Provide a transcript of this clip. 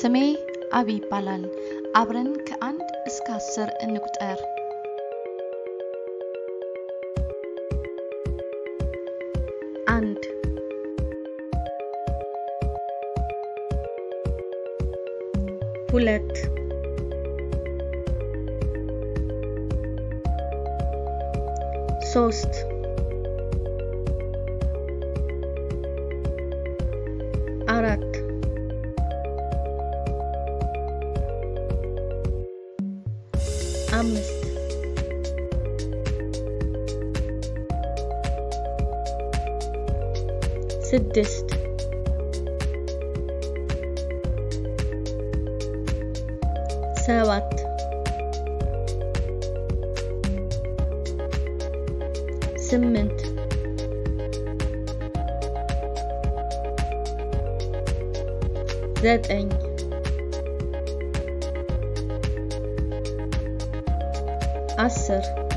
ስሜ አቢ ይባላል። አብረን ከአንድ እስከ አስር እንቁጠር። አንድ ሁለት ሶስት አራት متحمس سدست. ساوت سمنت. زاد Acer.